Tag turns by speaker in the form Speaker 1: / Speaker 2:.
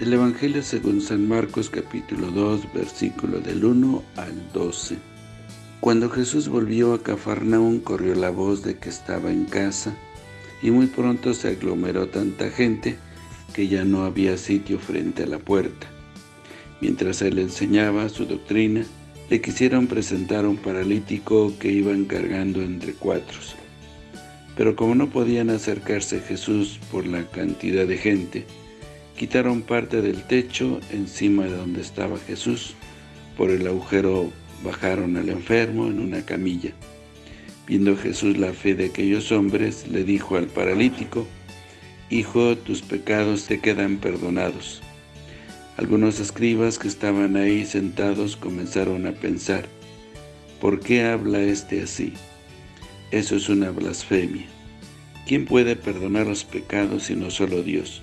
Speaker 1: El Evangelio según San Marcos capítulo 2, versículo del 1 al 12. Cuando Jesús volvió a Cafarnaún, corrió la voz de que estaba en casa, y muy pronto se aglomeró tanta gente que ya no había sitio frente a la puerta. Mientras él enseñaba su doctrina, le quisieron presentar a un paralítico que iban cargando entre cuatro. Pero como no podían acercarse a Jesús por la cantidad de gente, Quitaron parte del techo encima de donde estaba Jesús. Por el agujero bajaron al enfermo en una camilla. Viendo Jesús la fe de aquellos hombres, le dijo al paralítico, Hijo, tus pecados te quedan perdonados. Algunos escribas que estaban ahí sentados comenzaron a pensar, ¿por qué habla este así? Eso es una blasfemia. ¿Quién puede perdonar los pecados sino solo Dios?